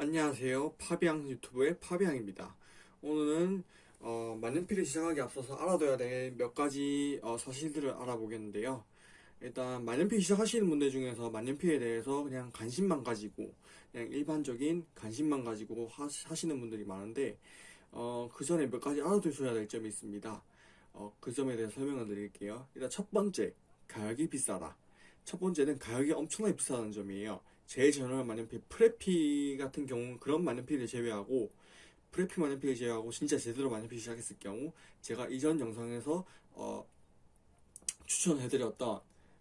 안녕하세요. 파비앙 유튜브의 파비앙입니다. 오늘은 어, 만년필을 시작하기 앞서서 알아둬야 될 몇 가지 어, 사실들을 알아보겠는데요. 일단 만년필 시작하시는 분들 중에서 만년필에 대해서 그냥 관심만 가지고 그냥 일반적인 관심만 가지고 하, 하시는 분들이 많은데 어, 그 전에 몇 가지 알아두셔야 될 점이 있습니다. 어, 그 점에 대해서 설명을 드릴게요. 일단 첫 번째, 가격이 비싸다. 첫 번째는 가격이 엄청나게 비싸다는 점이에요. 제일 저렴한 만년필 프레피 같은 경우는 그런 만년필을 제외하고 프레피 만년필을 제외하고 진짜 제대로 만년필 시작했을 경우 제가 이전 영상에서 어, 추천해드렸던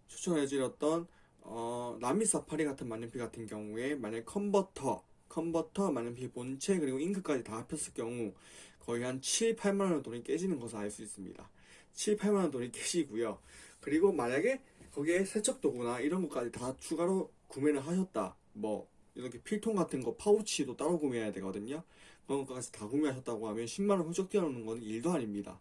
추천해드렸던 어, 라미 사파리 같은 만년필 같은 경우에 만약 컨버터 컨버터 만년필 본체 그리고 잉크까지 다 합쳤을 경우 거의 한 7, 8만 원 돈이 깨지는 것을 알 수 있습니다. 7, 8만 원 돈이 깨지고요. 그리고 만약에 거기에 세척도구나 이런 것까지 다 추가로 구매를 하셨다. 뭐 이렇게 필통 같은 거 파우치도 따로 구매해야 되거든요. 그런 것까지 다 구매하셨다고 하면 10만 원 훌쩍 뛰어넘는 건 일도 아닙니다.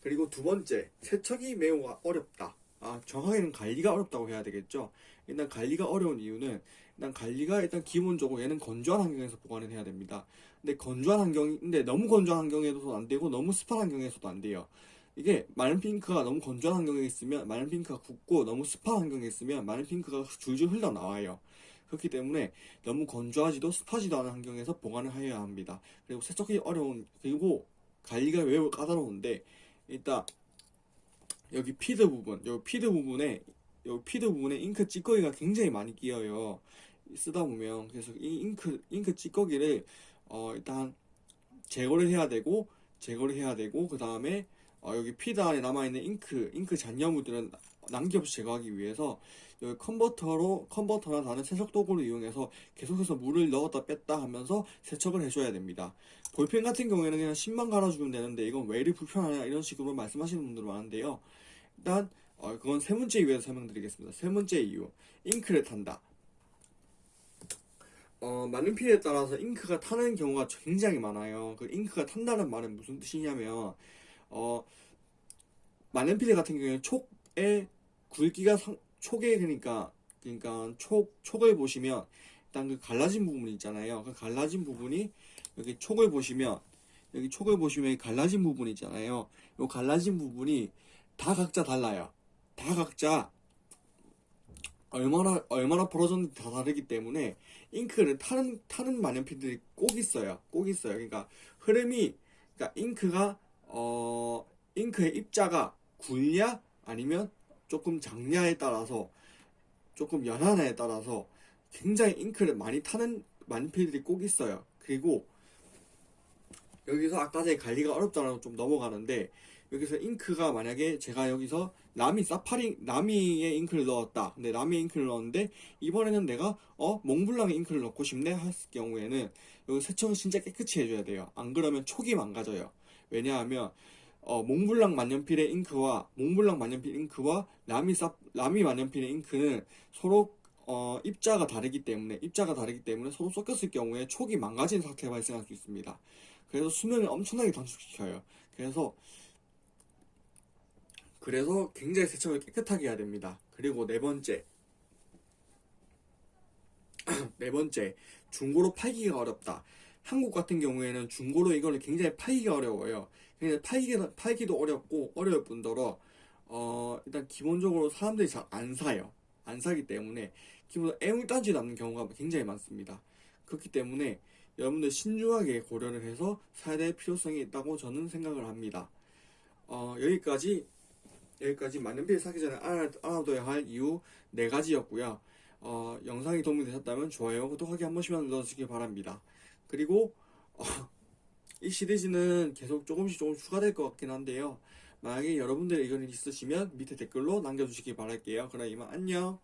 그리고 두 번째, 세척이 매우 어렵다. 아, 정확하게는 관리가 어렵다고 해야 되겠죠. 일단 관리가 어려운 이유는 일단 관리가 일단 기본적으로 얘는 건조한 환경에서 보관을 해야 됩니다. 근데 건조한 환경인데 너무 건조한 환경에서도 안 되고 너무 습한 환경에서도 안 돼요. 이게 만년필 잉크가 너무 건조한 환경에 있으면 만년필 잉크가 굳고 너무 습한 환경에 있으면 만년필 잉크가 줄줄 흘러나와요. 그렇기 때문에 너무 건조하지도 습하지도 않은 환경에서 보관을 해야 합니다. 그리고 세척이 어려운 그리고 관리가 매우 까다로운데 일단 여기 feed 부분, 여기 feed 부분에 여기 feed 부분에 잉크 찌꺼기가 굉장히 많이 끼어요. 쓰다 보면 그래서 이 잉크 잉크 찌꺼기를 어 일단 제거를 해야 되고 제거를 해야 되고 그 다음에 어, 여기 feed 안에 남아있는 잉크, 잉크 잔여물들은 남김없이 제거하기 위해서 여기 컨버터로, 컨버터나 다른 세척 도구를 이용해서 계속해서 물을 넣었다 뺐다 하면서 세척을 해줘야 됩니다. 볼펜 같은 경우에는 그냥 심만 갈아주면 되는데 이건 왜 이리 불편하냐 이런 식으로 말씀하시는 분들 많은데요. 일단, 어, 그건 세 번째 이유에서 설명드리겠습니다. 세 번째 이유. 잉크를 탄다. 어, 많은 피에 따라서 잉크가 타는 경우가 굉장히 많아요. 그 잉크가 탄다는 말은 무슨 뜻이냐면, 어, 만년필 같은 경우에는 촉의 굵기가 상, 촉에 그러니까 그러니까 촉 촉을 보시면 일단 그 갈라진 부분 있잖아요. 그 갈라진 부분이 여기 촉을 보시면 여기 촉을 보시면 갈라진 부분 있잖아요. 이 갈라진 부분이 다 각자 달라요. 다 각자 얼마나 얼마나 벌어졌는지 다 다르기 때문에 잉크를 타는 타는 만년필들이 꼭 있어요. 꼭 있어요. 그러니까 흐름이 그러니까 잉크가 어 잉크의 입자가 굵냐 아니면 조금 작냐에 따라서 조금 연하냐에 따라서 굉장히 잉크를 많이 타는 만필들이 꼭 있어요. 그리고 여기서 아까 전에 관리가 어렵다라고 좀 넘어가는데 여기서 잉크가 만약에 제가 여기서 라미 사파리 라미의 잉크를 넣었다. 근데 라미 잉크를 넣었는데 이번에는 내가 어 몽블랑의 잉크를 넣고 싶네 했을 경우에는 여기 세척을 진짜 깨끗이 해줘야 돼요. 안 그러면 촉이 망가져요. 왜냐하면 어, 몽블랑 만년필의 잉크와 몽블랑 만년필 잉크와 라미 사 라미 만년필의 잉크는 서로 어, 입자가 다르기 때문에 입자가 다르기 때문에 서로 섞였을 경우에 촉이 망가진 상태가 발생할 수 있습니다. 그래서 수명을 엄청나게 단축시켜요. 그래서 그래서 굉장히 세척을 깨끗하게 해야 됩니다. 그리고 네 번째 네 번째 중고로 팔기가 어렵다. 한국 같은 경우에는 중고로 이거를 굉장히 팔기가 어려워요. 그냥 팔기, 팔기도 어렵고 어려울 뿐더러 어, 일단 기본적으로 사람들이 잘 안 사요. 안 사기 때문에 기본 애물단지 남는 경우가 굉장히 많습니다. 그렇기 때문에 여러분들 신중하게 고려를 해서 사야 될 필요성이 있다고 저는 생각을 합니다. 어, 여기까지 여기까지 만년필 사기 전에 알아, 알아둬야 할 이유 네 가지였고요. 어, 영상이 도움이 되셨다면 좋아요, 구독하기 한 번씩만 눌러주시기 바랍니다. 그리고 어, 이 시리즈는 계속 조금씩 조금 추가될 것 같긴 한데요. 만약에 여러분들의 의견이 있으시면 밑에 댓글로 남겨주시기 바랄게요. 그럼 이만 안녕.